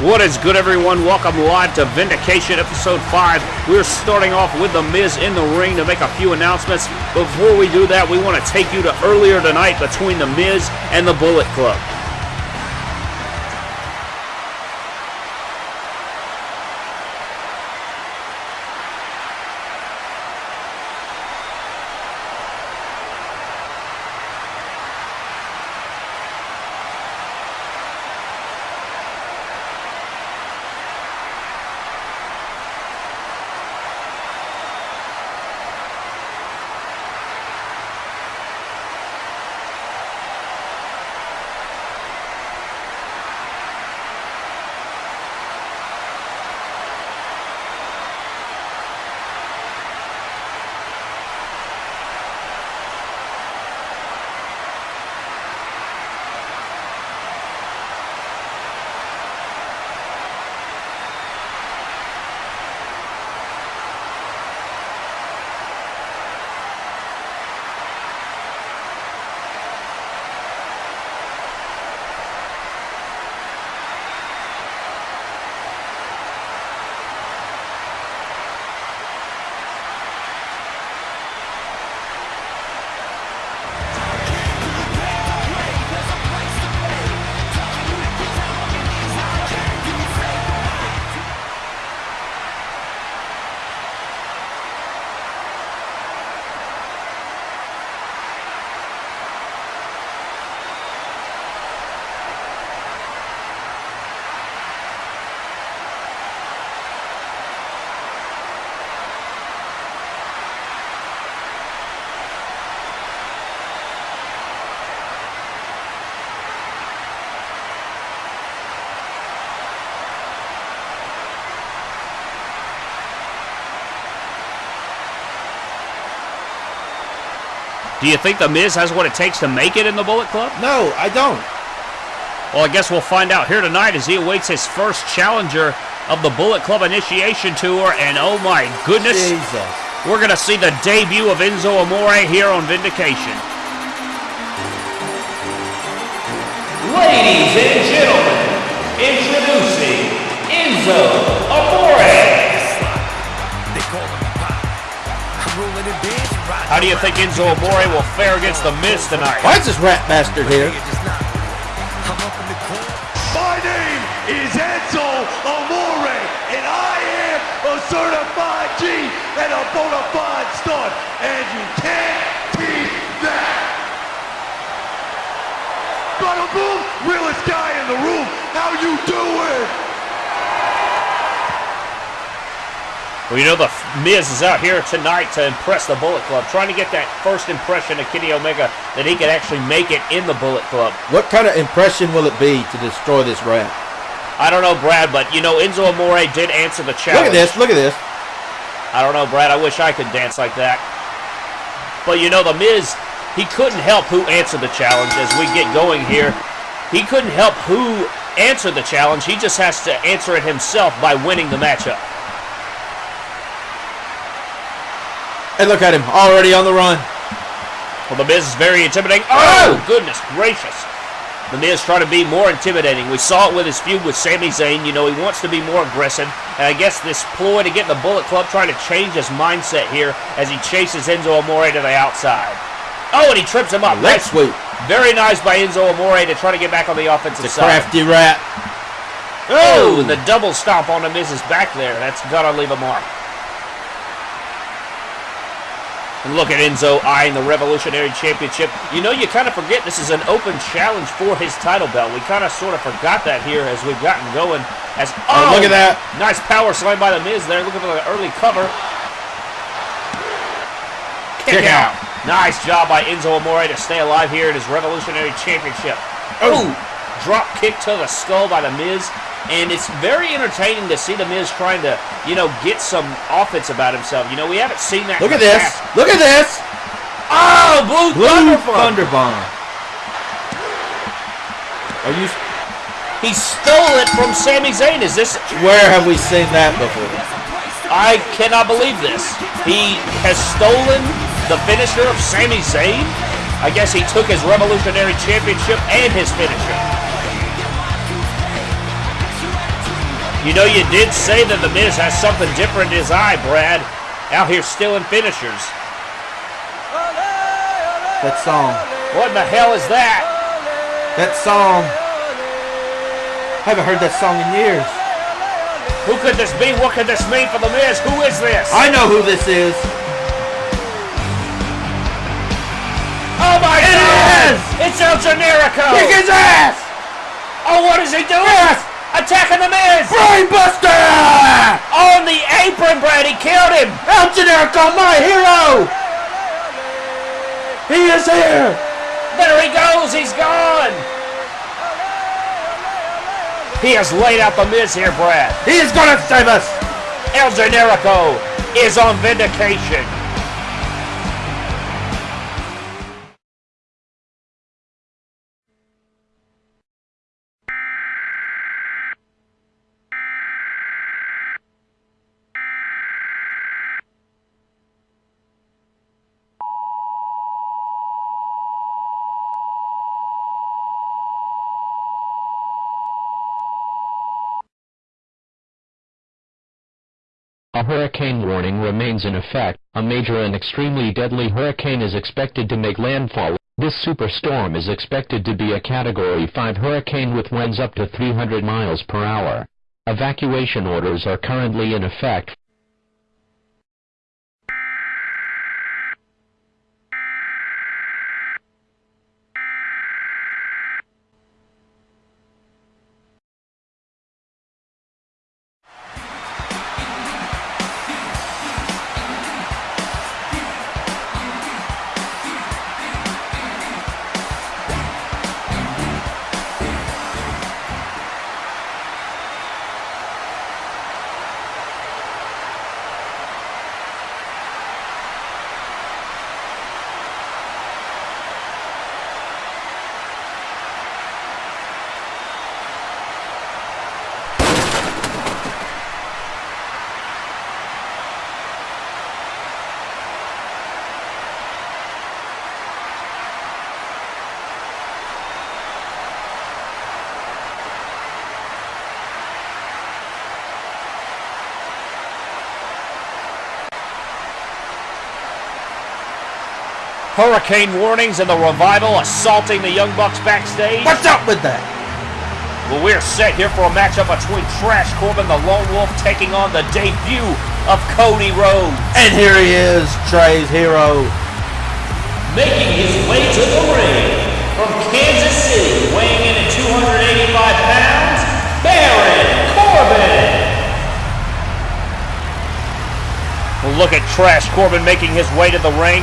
What is good, everyone? Welcome live to Vindication Episode 5. We're starting off with The Miz in the ring to make a few announcements. Before we do that, we want to take you to earlier tonight between The Miz and the Bullet Club. Do you think The Miz has what it takes to make it in the Bullet Club? No, I don't. Well, I guess we'll find out here tonight as he awaits his first challenger of the Bullet Club Initiation Tour. And oh my goodness, Jesus. we're going to see the debut of Enzo Amore here on Vindication. Ladies and gentlemen, introducing Enzo How do you think Enzo Amore will fare against The Miz tonight? Why is this rat bastard here? My name is Enzo Amore, and I am a certified G and a bona fide stud, and you can't teach that. Bada boom, realest guy in the room. How you doing? Well, you know, the Miz is out here tonight to impress the Bullet Club, trying to get that first impression of Kenny Omega that he could actually make it in the Bullet Club. What kind of impression will it be to destroy this rat? I don't know, Brad, but you know, Enzo Amore did answer the challenge. Look at this, look at this. I don't know, Brad. I wish I could dance like that. But you know, the Miz, he couldn't help who answered the challenge as we get going here. He couldn't help who answered the challenge. He just has to answer it himself by winning the matchup. And look at him, already on the run. Well, The Miz is very intimidating. Oh, oh goodness gracious. The Miz trying to be more intimidating. We saw it with his feud with Sami Zayn. You know, he wants to be more aggressive. And I guess this ploy to get the Bullet Club trying to change his mindset here as he chases Enzo Amore to the outside. Oh, and he trips him up. Leg sweep. Very nice by Enzo Amore to try to get back on the offensive The side. crafty rat. Oh, oh. the double stomp on the Miz's back there. That's got to leave a mark. And look at Enzo eyeing the Revolutionary Championship. You know, you kind of forget this is an open challenge for his title belt. We kind of sort of forgot that here as we've gotten going. As Oh, look oh, at that. Nice power slam by the Miz there. Looking for the early cover. Kick, Kick out. out. Nice job by Enzo Amore to stay alive here in his Revolutionary Championship. Oh, drop kick to the skull by the Miz. And it's very entertaining to see the Miz trying to, you know, get some offense about himself. You know, we haven't seen that. Look at this. past. Look at this. Oh, blue, Blue thunder bomb. Thunder Are you? He stole it from Sami Zayn. Is this? Where have we seen that before? I cannot believe this. He has stolen the finisher of Sami Zayn. I guess he took his Revolutionary Championship and his finisher. You know, you did say that The Miz has something different in his eye, Brad. Out here stealing finishers. That song. What in the hell is that? That song. I haven't heard that song in years. Who could this be? What could this mean for The Miz? Who is this? I know who this is. oh my It God! is! It's El Generico! Kick his ass! Oh, what is he doing? Yes! Attacking The Miz! Brainbuster! On the apron, Brad! He killed him! El Generico, my hero! He is here! There he goes! He's gone! He has laid out The Miz here, Brad. He is gonna save us! El Generico is on vindication. Hurricane warning remains in effect. A major and extremely deadly hurricane is expected to make landfall. This superstorm is expected to be a Category 5 hurricane with winds up to 300 miles per hour. Evacuation orders are currently in effect. Hurricane warnings and the revival assaulting the Young Bucks backstage. What's up with that? Well, we're set here for a matchup between Trash Corbin, the Lone Wolf, taking on the debut of Cody Rhodes. And here he is, Trey's hero. Making his way to the ring from Kansas City, weighing in at 285 pounds, Baron Corbin. Well, look at Trash Corbin making his way to the ring.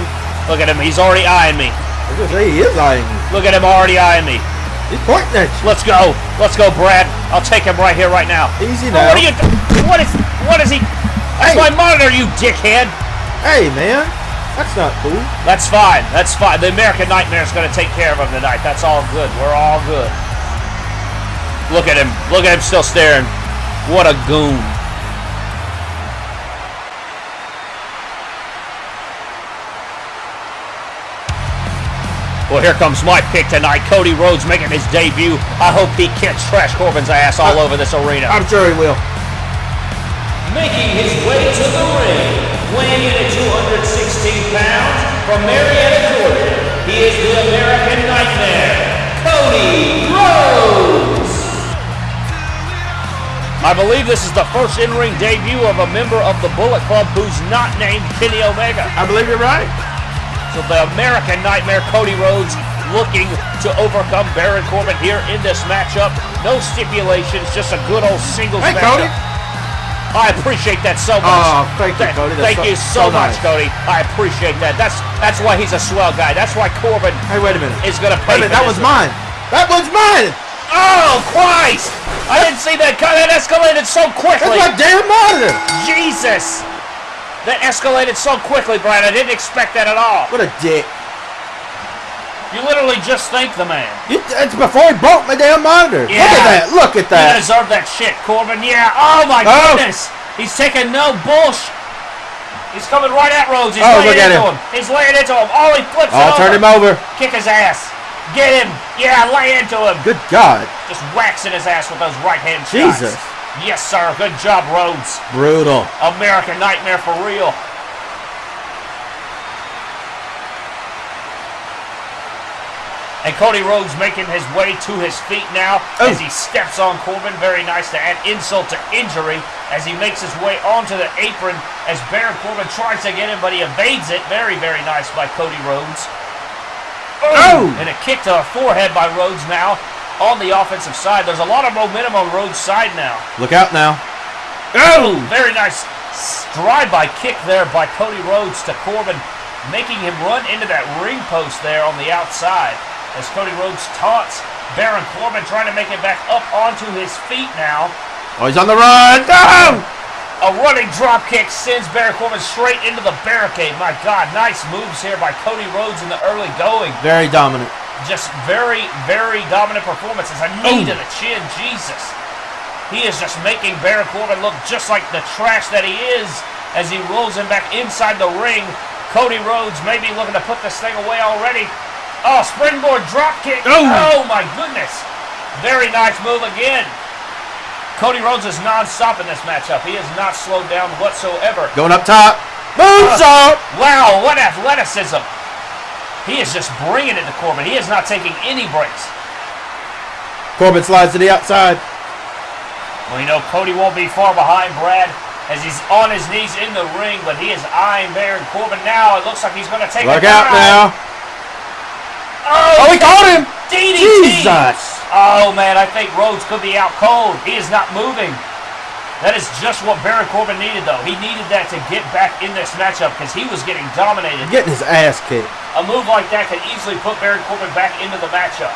Look at him, he's already eyeing me. I was say he is eyeing me. Look at him already eyeing me. He's pointing at you. Let's go. Let's go, Brad. I'll take him right here, right now. Easy Oh, now. what are you? What is? What is he? That's Hey. my monitor, you dickhead. Hey, man. That's not cool. That's fine. That's fine. The American Nightmare is going to take care of him tonight. That's all good. We're all good. Look at him. Look at him still staring. What a goon. Well, here comes my pick tonight. Cody Rhodes making his debut. I hope he kicks Trash Corbin's ass all over this arena. I'm sure he will. Making his way to the ring, weighing in at 216 pounds, from Marietta, Georgia, he is the American Nightmare, Cody Rhodes. I believe this is the first in-ring debut of a member of the Bullet Club who's not named Kenny Omega. I believe you're right. The American Nightmare, Cody Rhodes, looking to overcome Baron Corbin here in this matchup. No stipulations, just a good old singles Hey, matchup. Cody. I appreciate that so much. Oh, thank you, Cody. That's thank so- you so, so much, nice. Cody. I appreciate that. That's that's why he's a swell guy. That's why Corbin Hey, wait a minute. is gonna Wait pay. a minute. That was mine. That was mine. Oh Christ! I didn't see that. That escalated so That's quickly. my damn monitor. Jesus! That escalated so quickly, Brian. I didn't expect that at all. What a dick. You literally just thanked the man. You, it's before he broke my damn monitor. Look Yeah. at that. Look at that. You deserve that shit, Corbin. Yeah. Oh my Oh. goodness. He's taking no bullshit. He's coming right at Rhodes. He's Oh, laying look at into him. him. He's laying into him. Oh, he flips Oh, it turn him over. Kick his ass. Get him. Yeah, lay into him. Good God. Just waxing his ass with those right hand shots. Jesus. Yes, sir. Good job, Rhodes. Brutal. American Nightmare for real. And Cody Rhodes making his way to his feet now Oh. as he steps on Corbin. Very nice to add insult to injury as he makes his way onto the apron as Baron Corbin tries to get him, but he evades it. Very, very nice by Cody Rhodes. Oh! And a kick to the forehead by Rhodes now on the offensive side. There's a lot of momentum on Rhodes' side now. Look out now. Oh! Very nice drive-by kick there by Cody Rhodes to Corbin, making him run into that ring post there on the outside. As Cody Rhodes taunts Baron Corbin, trying to make it back up onto his feet now. Oh, he's on the run. No! A running drop kick sends Baron Corbin straight into the barricade. My God, nice moves here by Cody Rhodes in the early going. Very dominant. Just very, very dominant performances. A knee Oh. to the chin, Jesus. He is just making Baron Corbin look just like the trash that he is as he rolls him back inside the ring. Cody Rhodes may be looking to put this thing away already. Oh, springboard drop kick. Oh. oh my goodness. Very nice move again. Cody Rhodes is non-stop in this matchup. He has not slowed down whatsoever. Going up top. Moves uh, Moonsault. Wow, what athleticism. He is just bringing it to Corbin. He is not taking any breaks. Corbin slides to the outside. Well, you know, Cody won't be far behind Brad as he's on his knees in the ring, but he is eyeing Baron Corbin now. It looks like he's going to take Look out now. Oh, Oh, he caught him. DDT. Jesus. Oh, man, I think Rhodes could be out cold. He is not moving. That is just what Baron Corbin needed, though. He needed that to get back in this matchup because he was getting dominated. Getting his ass kicked. A move like that could easily put Baron Corbin back into the matchup.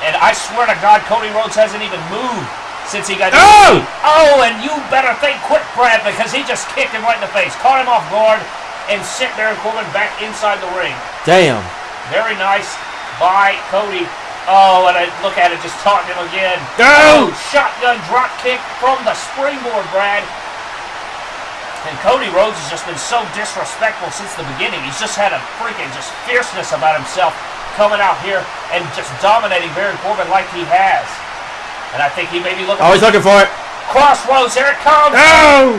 And I swear to God, Cody Rhodes hasn't even moved since he got. Oh! Oh, and you better think quick, Brad, because he just kicked him right in the face, caught him off guard, and sent Baron Corbin back inside the ring. Damn. Very nice by Cody. Oh, and I look at it, just taunting him again. Oh! Oh, shotgun drop kick from the springboard, Brad. And Cody Rhodes has just been so disrespectful since the beginning. He's just had a freaking just fierceness about himself coming out here and just dominating Baron Corbin like he has. And I think he may be looking Oh, he's looking for it. Cross Rhodes. Here it comes. Oh!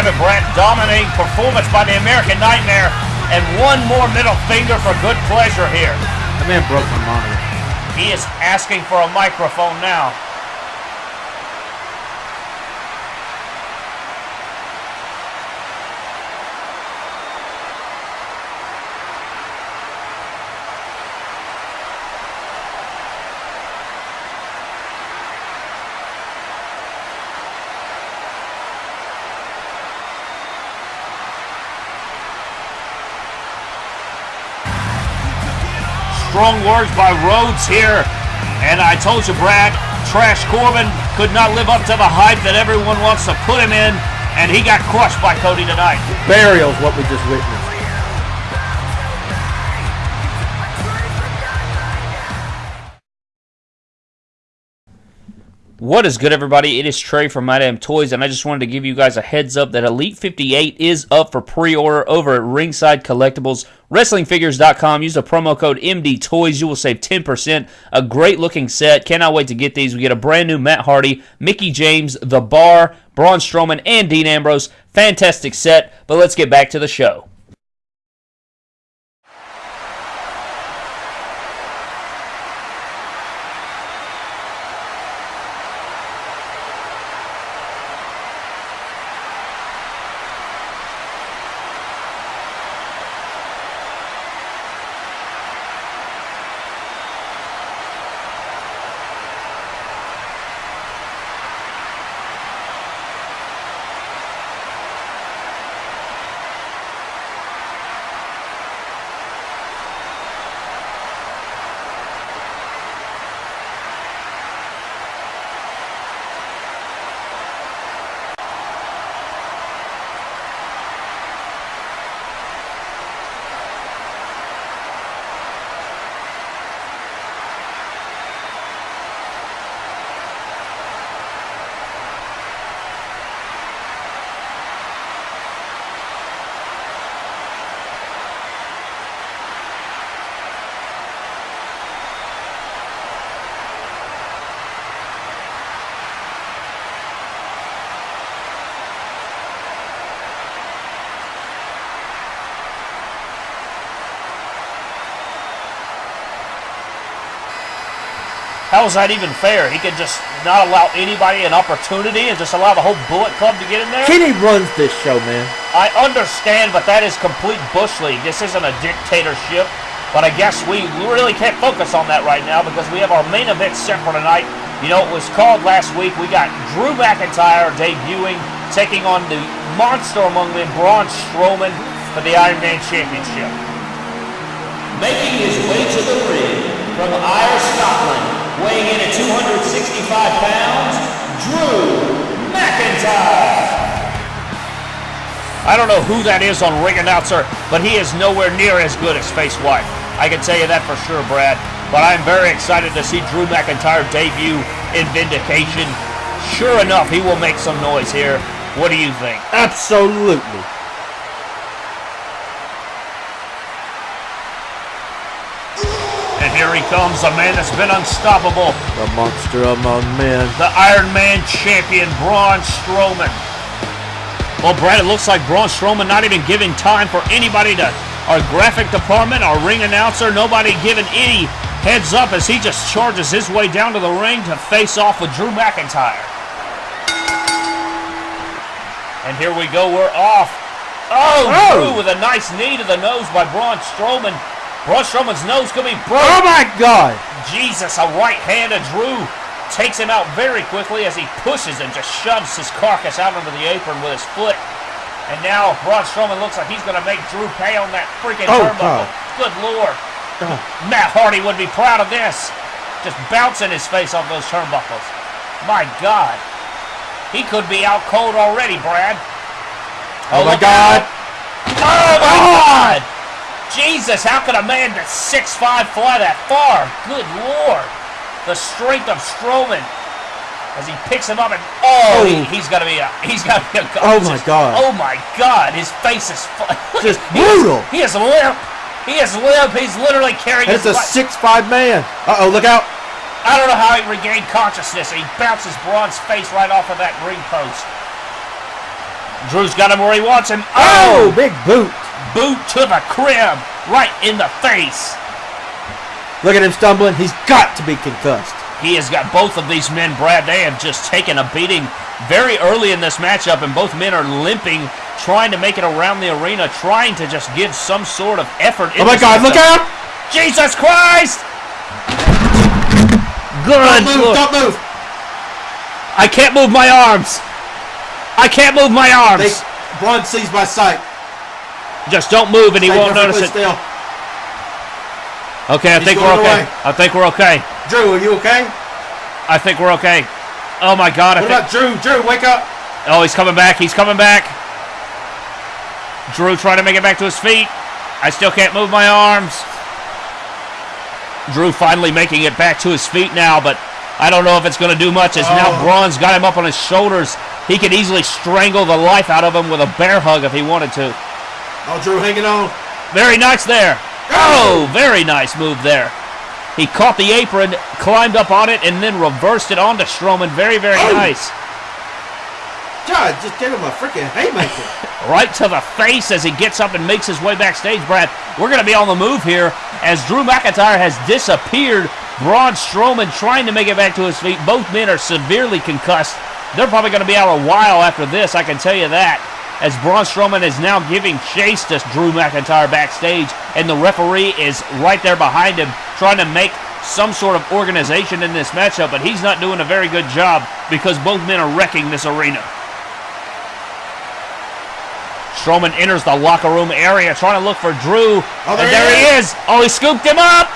Well, there you have it, Brett. Dominating performance by the American Nightmare. And one more middle finger for good pleasure here. That man broke my monitor. He is asking for a microphone now. Strong words by Rhodes here. And I told you, Brad, Trash Corbin could not live up to the hype that everyone wants to put him in. And he got crushed by Cody tonight. Burial's what we just witnessed. What is good, everybody? It is Trey from My Damn Toys, and I just wanted to give you guys a heads up that Elite 58 is up for pre-order over at Ringside Collectibles, WrestlingFigures.com. Use the promo code MD Toys. You will save 10%. A great looking set. Cannot wait to get these. We get a brand new Matt Hardy, Mickie James, The Bar, Braun Strowman, and Dean Ambrose. Fantastic set. But let's get back to the show. How is that even fair? He could just not allow anybody an opportunity and just allow the whole Bullet Club to get in there? Kenny runs this show, man. I understand, but that is complete Bush League. This isn't a dictatorship. But I guess we really can't focus on that right now because we have our main event set for tonight. You know, it was called last week. We got Drew McIntyre debuting, taking on the monster among men, Braun Strowman, for the Iron Man Championship. Making his way to the ring from Ayr, Scotland, weighing in at 265 pounds, Drew McIntyre. I don't know who that is on ring announcer, but he is nowhere near as good as Face White. I can tell you that for sure, Brad. But I'm very excited to see Drew McIntyre debut in Vindication. Sure enough, he will make some noise here. What do you think? Absolutely. And here he comes, a man that's been unstoppable. The monster among men. The Iron Man champion, Braun Strowman. Well, Brad, it looks like Braun Strowman not even giving time for anybody to, our graphic department, our ring announcer, nobody giving any heads up as he just charges his way down to the ring to face off with Drew McIntyre. And here we go, we're off. Oh, Oh. Drew with a nice knee to the nose by Braun Strowman. Braun Strowman's nose could be broken. Oh my God! Jesus, a right hand of Drew takes him out very quickly as he pushes and just shoves his carcass out onto the apron with his foot. And now Braun Strowman looks like he's going to make Drew pay on that freaking Oh, turnbuckle. Good lord. Oh. Matt Hardy would be proud of this. Just bouncing his face off those turnbuckles. My God. He could be out cold already, Brad. Oh, my God! out. Oh my oh. God! Jesus, how could a man that's 6'5 fly that far? Good lord. The strength of Strowman as he picks him up and oh, he, Oh. he's got to be a he's got to be a Oh, my God. Oh my God, his face is Just he is- brutal. He is limp. He is limp. He's literally carrying it's a life. six-five man. Uh oh, look out! I don't know how he regained consciousness. He bounces Braun's face right off of that ring post. Drew's got him where he wants him. Oh, big boot! Boot to the crib, right in the face. Look at him stumbling. He's got to be concussed. He has got both of these men, Brad. They have just taken a beating very early in this matchup, and both men are limping, trying to make it around the arena, trying to just give some sort of effort. Oh my God! Look out! Jesus Christ! Good Don't move! Lord. Don't move! I can't move my arms. I can't move my arms. They, Braun sees my sight. Just don't move, and he Stay won't notice it. Still. Okay, I He's think we're okay. away. I think we're okay. Drew, are you okay? I think we're okay. Oh my God! I What about Drew? Drew, wake up! Oh, he's coming back. He's coming back. Drew trying to make it back to his feet. I still can't move my arms. Drew finally making it back to his feet now, but I don't know if it's going to do much as now Oh. Braun's got him up on his shoulders. He could easily strangle the life out of him with a bear hug if he wanted to. Oh, Drew, hanging on. Very nice there. Oh, very nice move there. He caught the apron, climbed up on it, and then reversed it onto Strowman. Very, very Oh. nice. God, just gave him a freaking haymaker. right to the face as he gets up and makes his way backstage. Brad, we're going to be on the move here as Drew McIntyre has disappeared. Braun Strowman trying to make it back to his feet. Both men are severely concussed. They're probably going to be out a while after this, I can tell you that. As Braun Strowman is now giving chase to Drew McIntyre backstage, and the referee is right there behind him trying to make some sort of organization in this matchup, but he's not doing a very good job because both men are wrecking this arena. Strowman enters the locker room area trying to look for Drew. Oh, there and he there he is. Oh, he scooped him up.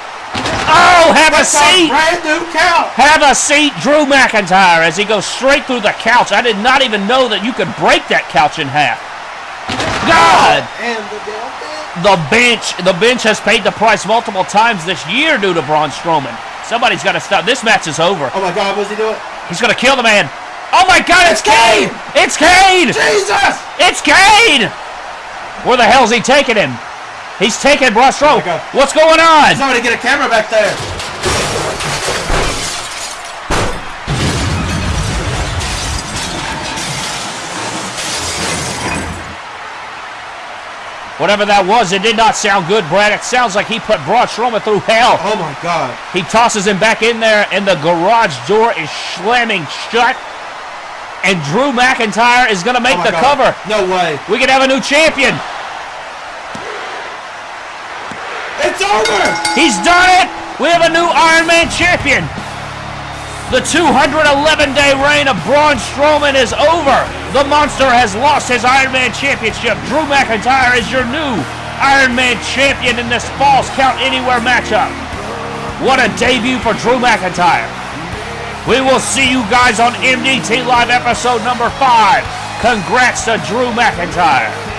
Oh, have a That's a seat. brand new count. Have a seat, Drew McIntyre, as he goes straight through the couch. I did not even know that you could break that couch in half. God! And the damn thing. The bench, the bench has paid the price multiple times this year due to Braun Strowman. Somebody's got to stop. This match is over. Oh my God, what's he doing? He's going to kill the man. Oh my God, it's It's Kane! Kane! It's Kane! Jesus! It's Kane! Where the hell's he taking him? He's taking Braun Strowman. God. What's going on? Somebody get a camera back there. Whatever that was, it did not sound good, Brad. It sounds like he put Braun Strowman through hell. Oh my god. He tosses him back in there, and the garage door is slamming shut. And Drew McIntyre is going to make Oh the God. cover. No way. We could have a new champion. It's over! He's done it. We have a new Iron Man champion. The 211-day reign of Braun Strowman is over. The monster has lost his Iron Man championship. Drew McIntyre is your new Iron Man champion in this Falls Count Anywhere matchup. What a debut for Drew McIntyre. We will see you guys on MDT Live episode number five. Congrats to Drew McIntyre.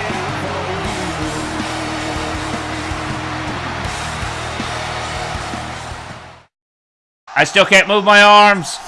I still can't move my arms.